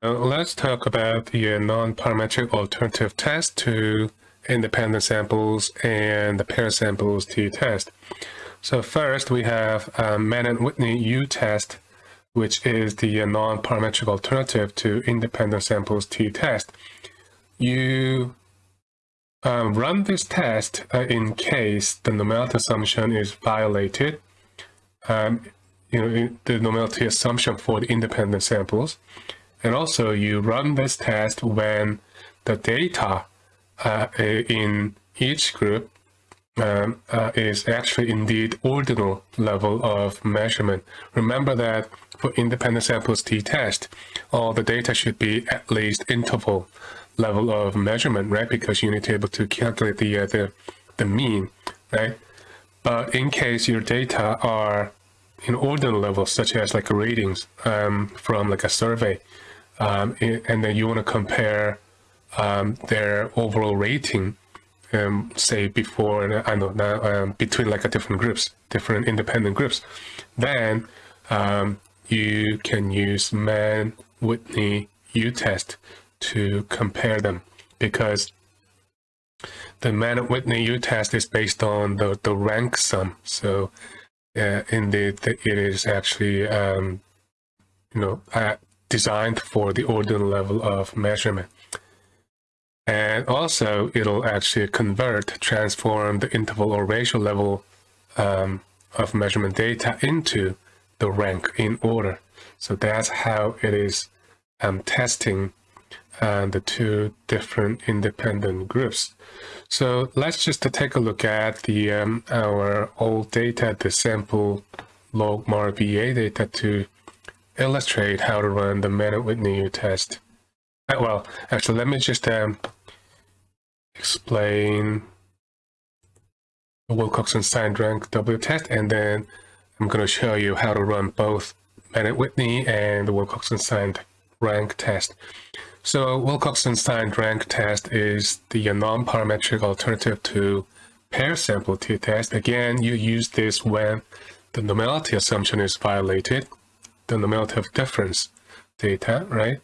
Uh, let's talk about the uh, non-parametric alternative test to independent samples and the pair samples t-test. So first we have uh, Mann-Whitney U-test, which is the uh, non-parametric alternative to independent samples t-test. You um, run this test uh, in case the normality assumption is violated. Um, you know, the normality assumption for the independent samples. And also you run this test when the data uh, in each group um, uh, is actually indeed ordinal level of measurement. Remember that for independent samples t-test, all the data should be at least interval level of measurement, right? Because you need to be able to calculate the, uh, the, the mean, right? But in case your data are in ordinal levels, such as like ratings um, from like a survey, um, and then you want to compare um, their overall rating, um, say before and I know now um, between like a different groups, different independent groups, then um, you can use Mann Whitney U test to compare them because the Mann Whitney U test is based on the the rank sum. So uh, indeed, it is actually um, you know at designed for the ordinal level of measurement. And also, it'll actually convert, transform the interval or ratio level um, of measurement data into the rank in order. So that's how it is um, testing uh, the two different independent groups. So let's just take a look at the um, our old data, the sample log MAR VA data to illustrate how to run the Mann-Whitney test. Uh, well, actually, let me just um, explain the Wilcoxon signed rank W test, and then I'm going to show you how to run both Mann-Whitney and the Wilcoxon signed rank test. So Wilcoxon signed rank test is the non-parametric alternative to pair sample t-test. Again, you use this when the normality assumption is violated the normality of difference data, right?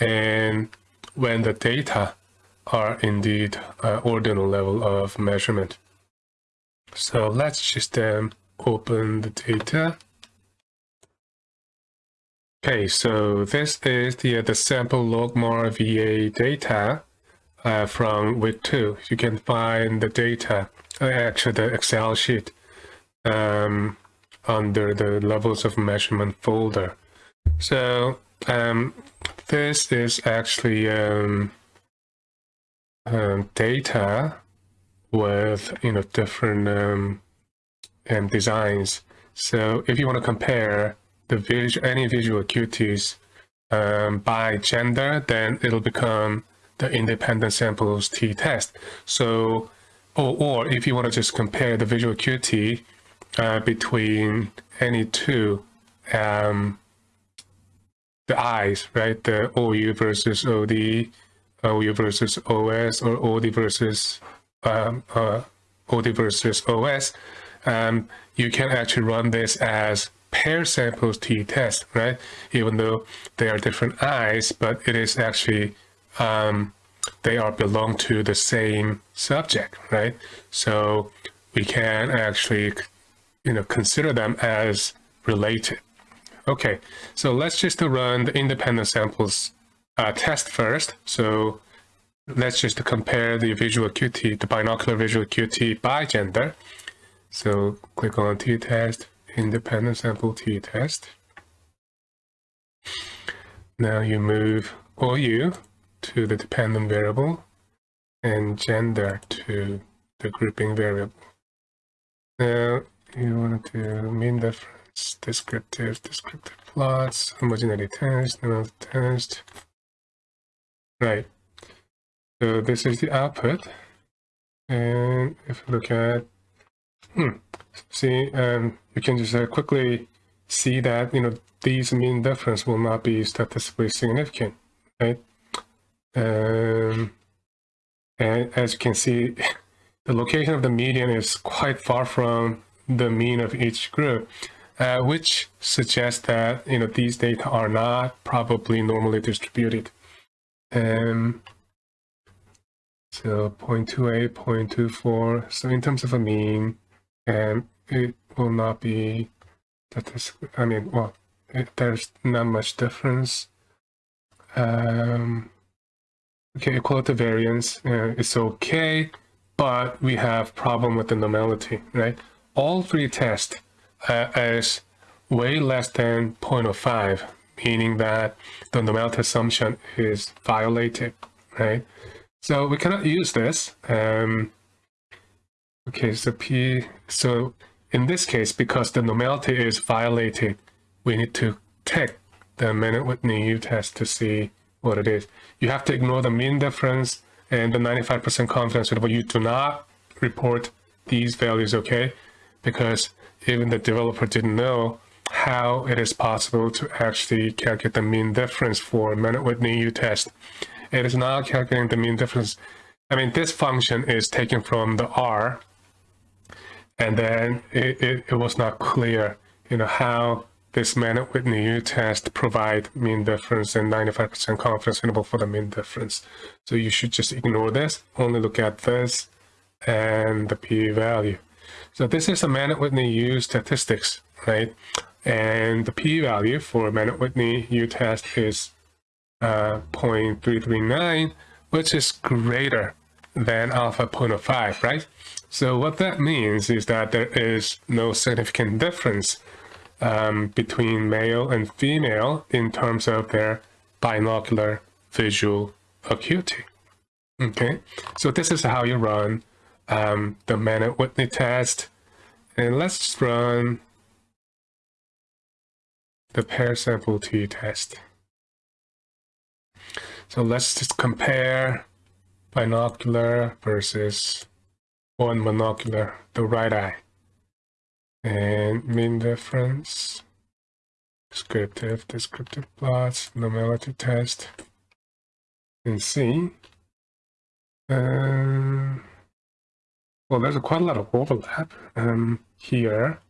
And when the data are indeed uh, ordinal level of measurement. So let's just um, open the data. Okay, so this is the, uh, the sample logmar VA data uh, from week two. You can find the data, uh, actually the Excel sheet um, under the levels of measurement folder. So um, this is actually um, um, data with you know different um, um, designs. So if you want to compare the visual, any visual acuities um, by gender, then it'll become the independent samples t-test. So, or, or if you want to just compare the visual acuity uh, between any two um, the eyes, right? The OU versus OD, OU versus OS, or OD versus um, uh, OD versus OS. Um, you can actually run this as pair samples t-test, right? Even though they are different eyes, but it is actually um, they are belong to the same subject, right? So we can actually you know, consider them as related. Okay, so let's just run the independent samples uh, test first. So let's just compare the visual acuity, the binocular visual acuity by gender. So click on t-test, independent sample t-test. Now you move OU to the dependent variable and gender to the grouping variable. Now you want to mean difference, descriptive, descriptive plots, homogeneity test, numerical test. Right. So this is the output. And if you look at, hmm, see, um, you can just uh, quickly see that, you know, these mean difference will not be statistically significant, right? Um, and as you can see, the location of the median is quite far from the mean of each group. uh, which suggests that you know these data are not probably normally distributed. Um, so 0.28, 0.24. So in terms of a mean, um, it will not be statistically, I mean, well, it, there's not much difference. Um, okay, equality variance uh, is okay, but we have problem with the normality, right? All three tests uh, is way less than 0.05, meaning that the normality assumption is violated, right? So we cannot use this. Um, okay, so P, so in this case, because the normality is violated, we need to take the Mann-Whitney U-test to see what it is. You have to ignore the mean difference and the 95% confidence interval. You do not report these values, okay? Because even the developer didn't know how it is possible to actually calculate the mean difference for Mann-Whitney U-test. It is not calculating the mean difference. I mean, this function is taken from the R, and then it, it, it was not clear, you know, how this Mann-Whitney U-test provide mean difference and 95% confidence interval for the mean difference. So you should just ignore this, only look at this and the p-value. So this is a Mann-Whitney U statistics, right? And the p-value for Mann-Whitney U-test is uh, 0.339, which is greater than alpha 0.05, right? So what that means is that there is no significant difference um, between male and female in terms of their binocular visual acuity. Okay, so this is how you run um, the Mann-Whitney test. And let's run the pair sample t test. So let's just compare binocular versus one monocular, the right eye. And mean difference, descriptive, descriptive plots, normality test, and see. Well, there's a quite a lot of overlap um, here.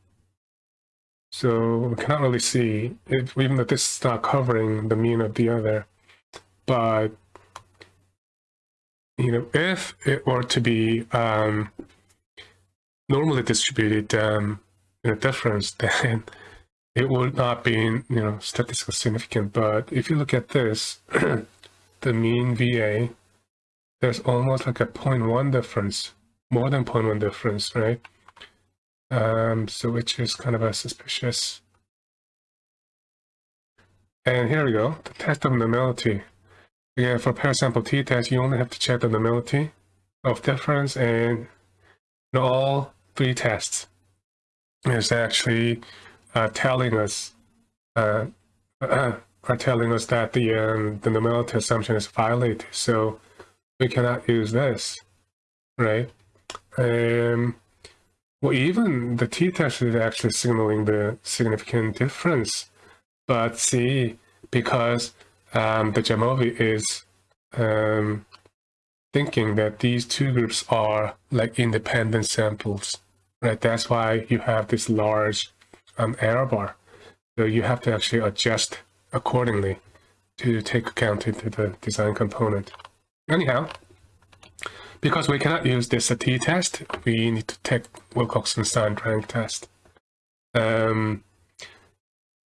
So we cannot really see, even though this is not covering the mean of the other but you know, if it were to be um, normally distributed um, in a difference, then it would not be, you know, statistically significant. But if you look at this, the mean VA, there's almost like a 0.1 difference, more than 0.1 difference, right? Um, so which is kind of a suspicious. And here we go, the test of normality. Again, for pair sample t-test, you only have to check the normality of difference and all three tests is actually uh, telling us uh, are telling us that the um, the normality assumption is violated. So we cannot use this, right? Um, well, even the t-test is actually signaling the significant difference, but see, because um, the Jamovi is um, thinking that these two groups are like independent samples, right? That's why you have this large um, error bar. So you have to actually adjust accordingly to take account into the design component. Anyhow, because we cannot use this t-test, we need to take Wilcoxon signed rank test. Um,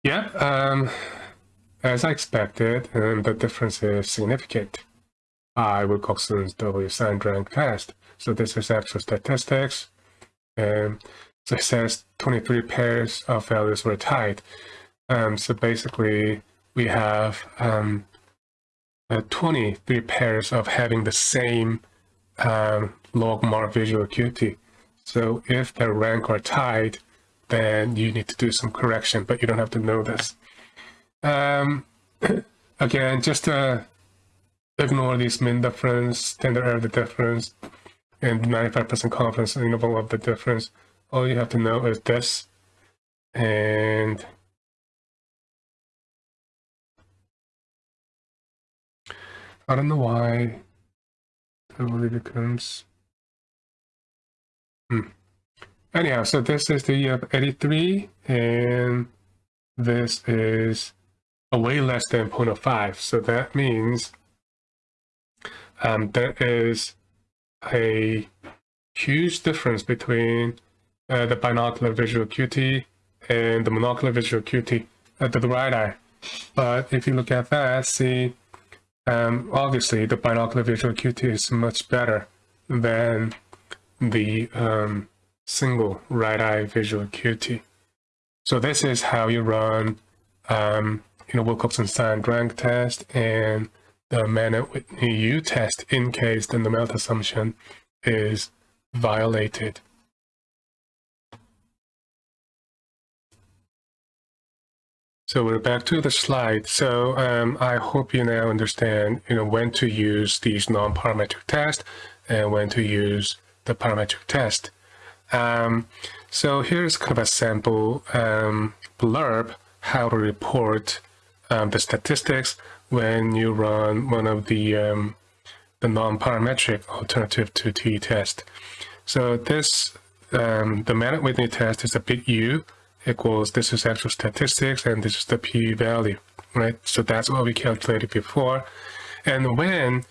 yeah, um, as I expected, um, the difference is significant. I Wilcoxon's W signed rank test. So this is actual statistics. Um, so it says 23 pairs of values were tied. Um, so basically, we have um, uh, 23 pairs of having the same um, logMAR visual acuity. So if the rank are tied, then you need to do some correction, but you don't have to know this. Um, again, just uh, ignore this mean difference, standard error the difference, and 95% confidence interval of the difference. All you have to know is this, and I don't know why really becomes. Hmm. anyhow, so this is the uh, 83 and this is a way less than 0.05. So that means um, there is a huge difference between uh, the binocular visual acuity and the monocular visual acuity at the right eye. But if you look at that, see, um, obviously the binocular visual acuity is much better than the um, single right eye visual acuity. So this is how you run, um, you know, Wilcoxon signed rank test and the Mann-Whitney U test in case the numerical assumption is violated. So we're back to the slide. So um, I hope you now understand, you know, when to use these non-parametric tests and when to use the parametric test. Um, so here's kind of a sample um, blurb how to report um, the statistics when you run one of the um, the non-parametric alternative to t-test. So this, um, the Mann-Whitney test is a big U equals this is actual statistics and this is the p-value, right? So that's what we calculated before. And when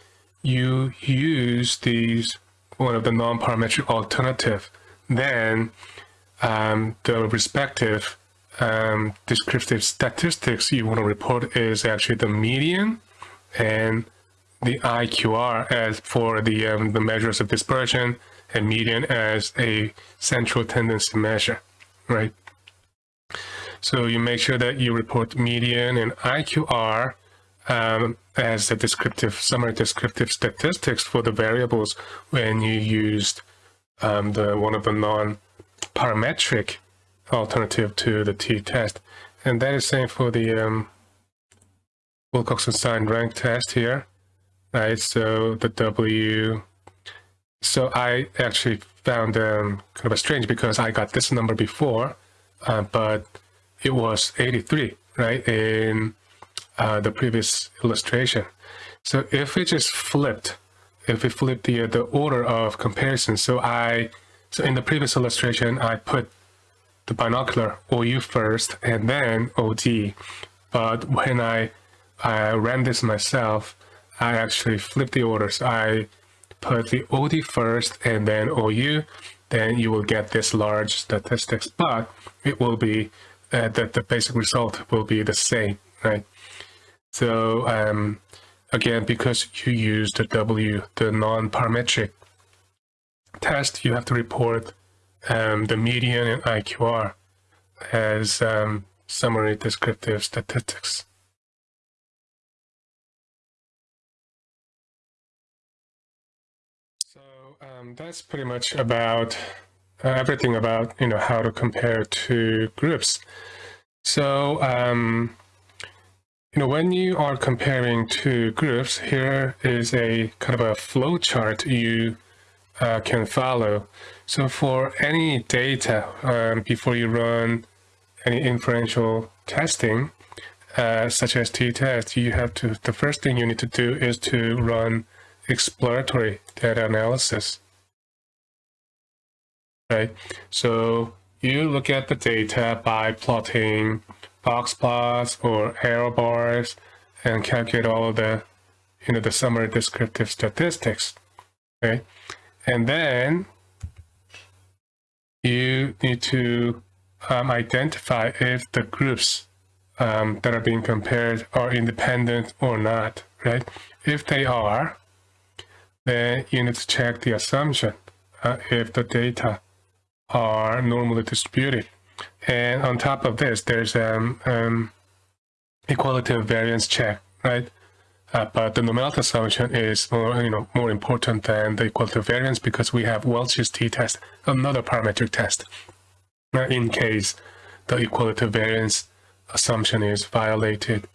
you use these, one of the non-parametric alternative, then um, the respective um, descriptive statistics you want to report is actually the median and the IQR as for the, um, the measures of dispersion and median as a central tendency measure, right? So you make sure that you report median and IQR um, as the descriptive, summary descriptive statistics for the variables when you used um, the one of the non-parametric alternative to the t-test. And that is same for the um, Wilcoxon signed rank test here, right? So the W, so I actually found um, kind of a strange because I got this number before, uh, but it was 83, right, in uh, the previous illustration. So if we just flipped, if we flip the, the order of comparison, so I, so in the previous illustration, I put the binocular OU first and then OD. But when I, I ran this myself, I actually flipped the orders. I put the OD first and then OU, then you will get this large statistics, but it will be uh, that the basic result will be the same, right? So um, again, because you use the W, the non-parametric test, you have to report um, the median and IQR as um, summary descriptive statistics. So um, that's pretty much about everything about you know how to compare two groups. So um, you know when you are comparing two groups, here is a kind of a flow chart you uh, can follow. So for any data, um, before you run any inferential testing, uh, such as t-test, you have to, the first thing you need to do is to run exploratory data analysis. Right, so you look at the data by plotting box plots or error bars and calculate all the, you know, the summary descriptive statistics. Okay, and then you need to um, identify if the groups um, that are being compared are independent or not, right? If they are, then you need to check the assumption uh, if the data are normally distributed. And on top of this, there's um, um equality of variance check, right? Uh, but the numerical assumption is more, you know, more important than the equality of variance because we have Welch's t-test, another parametric test, uh, in case the equality of variance assumption is violated.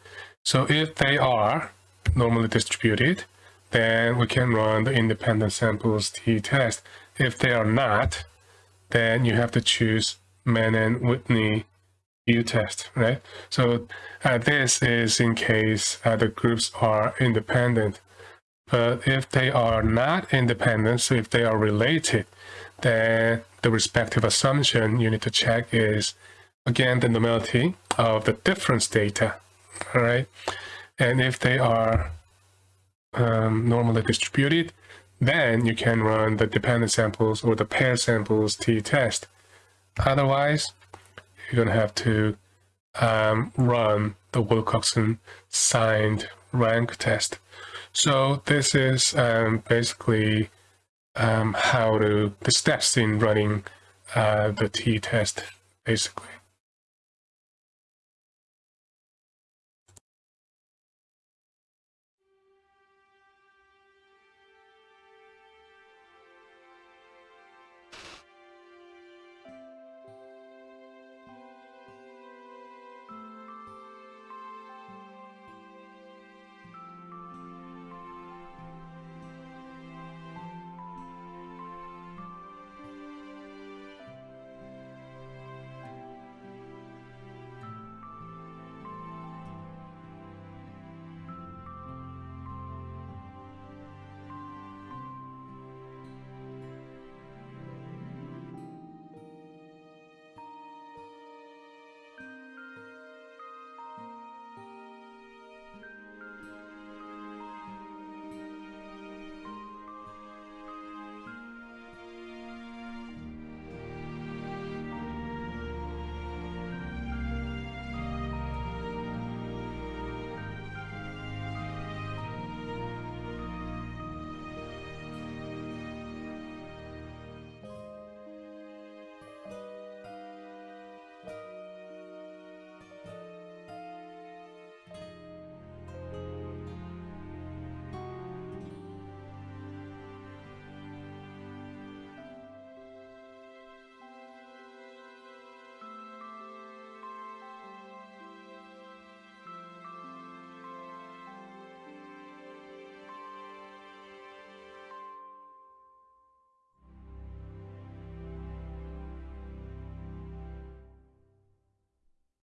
So if they are normally distributed, then we can run the independent samples t-test. If they are not, then you have to choose Mann-Whitney U-test, right? So uh, this is in case uh, the groups are independent. But if they are not independent, so if they are related, then the respective assumption you need to check is, again, the normality of the difference data, all right? And if they are um, normally distributed, then you can run the dependent samples or the pair samples t-test. Otherwise, you're going to have to um, run the Wilcoxon signed rank test. So this is um, basically um, how to, the steps in running uh, the t-test, basically.